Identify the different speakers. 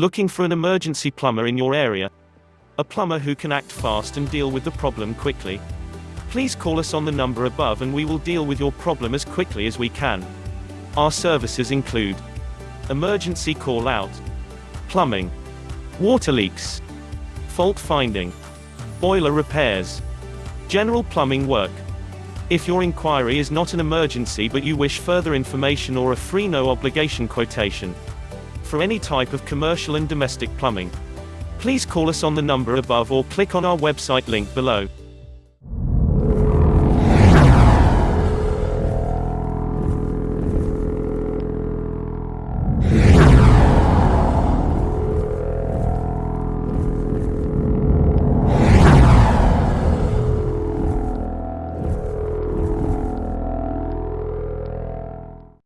Speaker 1: Looking for an emergency plumber in your area? A plumber who can act fast and deal with the problem quickly? Please call us on the number above and we will deal with your problem as quickly as we can. Our services include emergency call out, plumbing, water leaks, fault finding, boiler repairs, general plumbing work. If your inquiry is not an emergency but you wish further information or a free no obligation quotation for any type of commercial and domestic plumbing, please call us on the number above or click on our website link below.